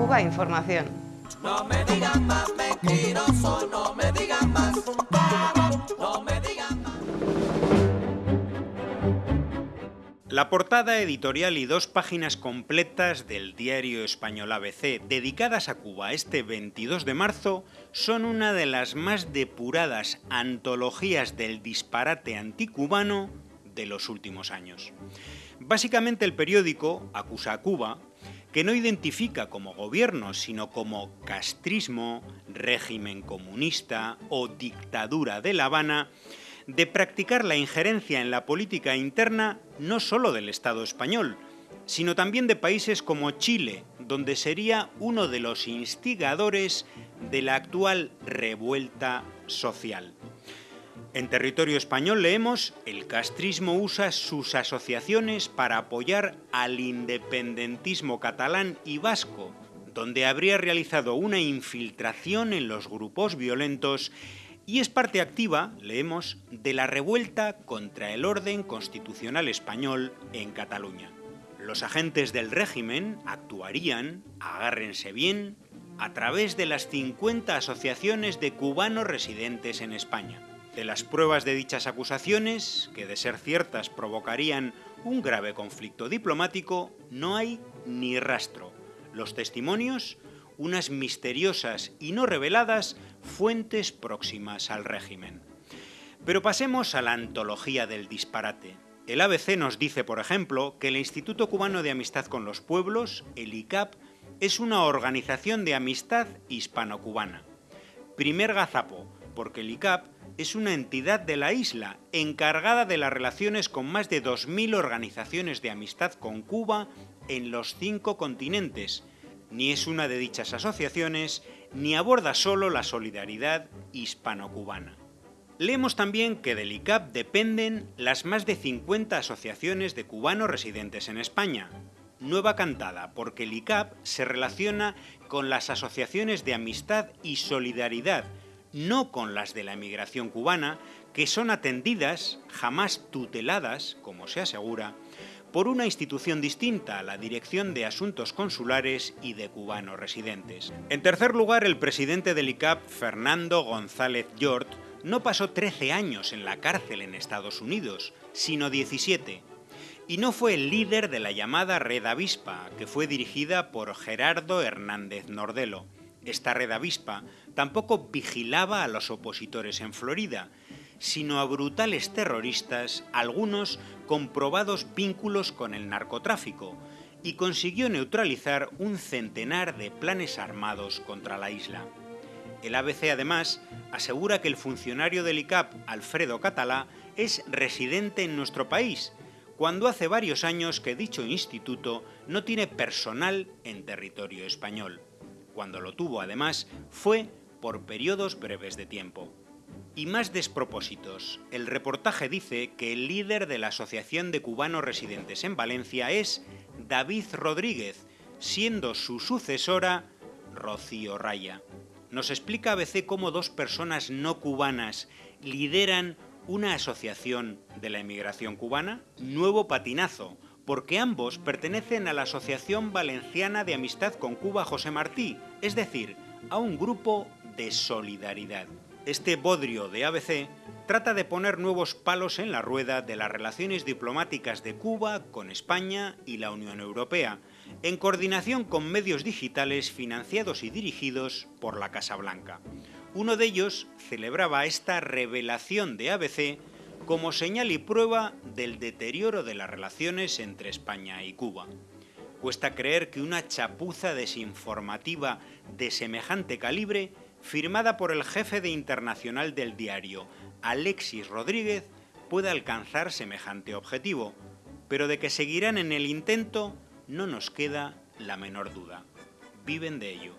Cuba Información. No me digan más mentiroso, no me digan más. No me digan más. La portada editorial y dos páginas completas del diario español ABC dedicadas a Cuba este 22 de marzo son una de las más depuradas antologías del disparate anticubano de los últimos años. Básicamente el periódico acusa a Cuba que no identifica como gobierno, sino como castrismo, régimen comunista o dictadura de La Habana, de practicar la injerencia en la política interna no solo del Estado español, sino también de países como Chile, donde sería uno de los instigadores de la actual revuelta social. En territorio español leemos, el castrismo usa sus asociaciones para apoyar al independentismo catalán y vasco, donde habría realizado una infiltración en los grupos violentos y es parte activa, leemos, de la revuelta contra el orden constitucional español en Cataluña. Los agentes del régimen actuarían, agárrense bien, a través de las 50 asociaciones de cubanos residentes en España. De las pruebas de dichas acusaciones, que de ser ciertas provocarían un grave conflicto diplomático, no hay ni rastro. Los testimonios, unas misteriosas y no reveladas fuentes próximas al régimen. Pero pasemos a la antología del disparate. El ABC nos dice, por ejemplo, que el Instituto Cubano de Amistad con los Pueblos, el ICAP, es una organización de amistad hispano-cubana. Primer gazapo, porque el ICAP es una entidad de la isla encargada de las relaciones con más de 2.000 organizaciones de amistad con Cuba en los cinco continentes. Ni es una de dichas asociaciones, ni aborda solo la solidaridad hispano-cubana. Leemos también que del ICAP dependen las más de 50 asociaciones de cubanos residentes en España. Nueva cantada, porque el ICAP se relaciona con las asociaciones de amistad y solidaridad no con las de la emigración cubana, que son atendidas, jamás tuteladas, como se asegura, por una institución distinta, la Dirección de Asuntos Consulares y de Cubanos Residentes. En tercer lugar, el presidente del ICAP, Fernando González Yort, no pasó 13 años en la cárcel en Estados Unidos, sino 17, y no fue el líder de la llamada Red Avispa, que fue dirigida por Gerardo Hernández Nordelo. Esta red avispa tampoco vigilaba a los opositores en Florida, sino a brutales terroristas, algunos con probados vínculos con el narcotráfico, y consiguió neutralizar un centenar de planes armados contra la isla. El ABC además asegura que el funcionario del ICAP, Alfredo Catalá, es residente en nuestro país, cuando hace varios años que dicho instituto no tiene personal en territorio español cuando lo tuvo además, fue por periodos breves de tiempo. Y más despropósitos, el reportaje dice que el líder de la Asociación de Cubanos Residentes en Valencia es David Rodríguez, siendo su sucesora Rocío Raya. Nos explica ABC cómo dos personas no cubanas lideran una asociación de la emigración cubana, Nuevo Patinazo, porque ambos pertenecen a la Asociación Valenciana de Amistad con Cuba José Martí, es decir, a un grupo de solidaridad. Este bodrio de ABC trata de poner nuevos palos en la rueda de las relaciones diplomáticas de Cuba con España y la Unión Europea, en coordinación con medios digitales financiados y dirigidos por la Casa Blanca. Uno de ellos celebraba esta revelación de ABC como señal y prueba del deterioro de las relaciones entre España y Cuba. Cuesta creer que una chapuza desinformativa de semejante calibre, firmada por el jefe de internacional del diario, Alexis Rodríguez, pueda alcanzar semejante objetivo, pero de que seguirán en el intento no nos queda la menor duda. Viven de ello.